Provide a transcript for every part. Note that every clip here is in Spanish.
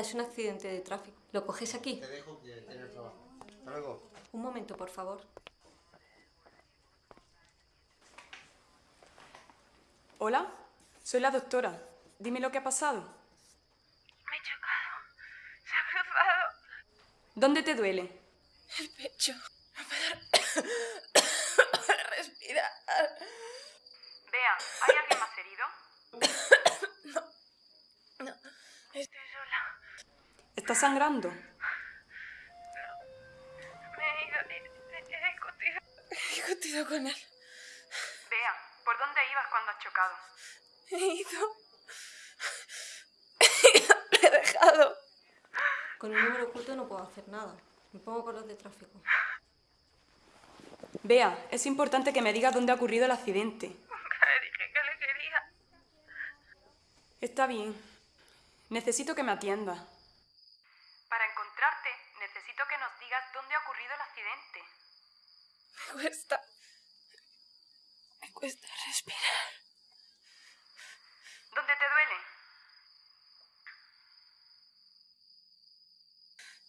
Es un accidente de tráfico. ¿Lo coges aquí? Te dejo que tienes trabajo. Hasta luego. Un momento, por favor. Hola, soy la doctora. Dime lo que ha pasado. Me he chocado. Se ha cruzado ¿Dónde te duele? el pecho. No puedo respirar. Vea, ¿hay alguien más herido? ¿Está sangrando? Me he ido. He, he- he discutido. He discutido con él. Vea, ¿por dónde ibas cuando has chocado? He ido. Le he dejado. Con un número oculto no puedo hacer nada. Me pongo con los de tráfico. Vea, es importante que me digas dónde ha ocurrido el accidente. Nunca le dije que le quería. Está bien. Necesito que me atiendas. Para encontrarte, necesito que nos digas dónde ha ocurrido el accidente. Me cuesta. Me cuesta respirar. ¿Dónde te duele?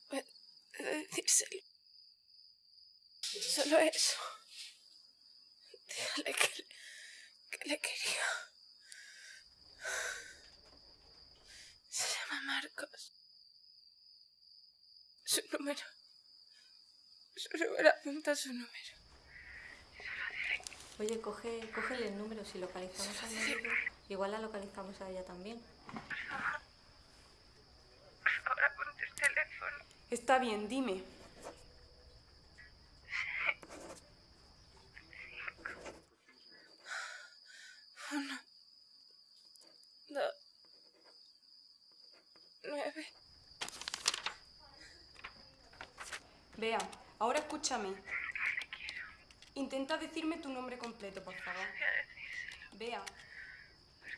Puedo decírselo. Solo eso. Dígale que, le- que le quería. Se llama Marcos. Su número. Su número, apunta su número. Oye, coge, cógele el número. Si localizamos a médico, igual la localizamos a ella también. Ahora apunte el teléfono. Está bien, dime. Uno. Dos. Nueve. Vea, ahora escúchame. Intenta decirme tu nombre completo, por favor. Vea,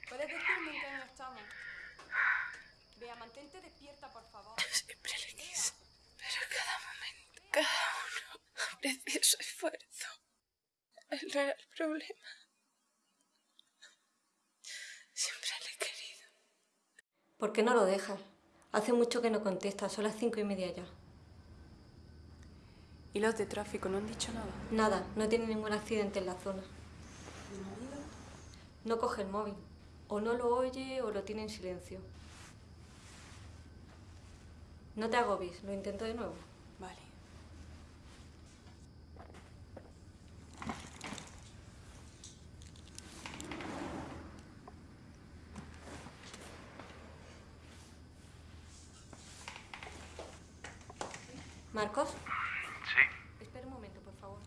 ¿puedes decirme en qué año estamos? Vea, mantente despierta, por favor. Siempre le quise. Pero cada momento, cada uno aprecia su esfuerzo. Él no era el problema. Siempre le he querido. ¿Por qué no lo dejas? Hace mucho que no contesta. Son las cinco y media ya. ¿Y los de tráfico no han dicho nada? Nada, no tiene ningún accidente en la zona. No coge el móvil. O no lo oye o lo tiene en silencio. No te agobies, lo intento de nuevo. Vale. ¿Marcos? Sí, Espera un momento, por favor.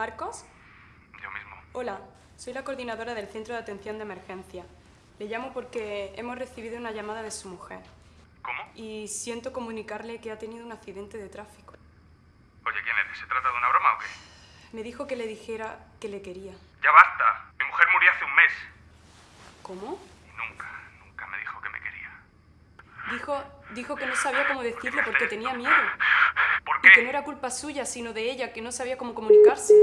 ¿Marcos? yo mismo. Hola, soy la coordinadora del Centro de Atención de Emergencia. Le llamo porque hemos recibido una llamada de su mujer ¿Cómo? y siento comunicarle que ha tenido un accidente de tráfico. Oye, ¿quién eres? ¿Se trata de una broma o qué? Me dijo que le dijera que le quería. Ya basta. Mi mujer murió hace un mes. ¿Cómo? Nunca, nunca me dijo que me quería. Dijo, dijo que no sabía cómo decirlo porque tenía miedo. ¿Por Y que no era culpa suya, sino de ella, que no sabía cómo comunicarse.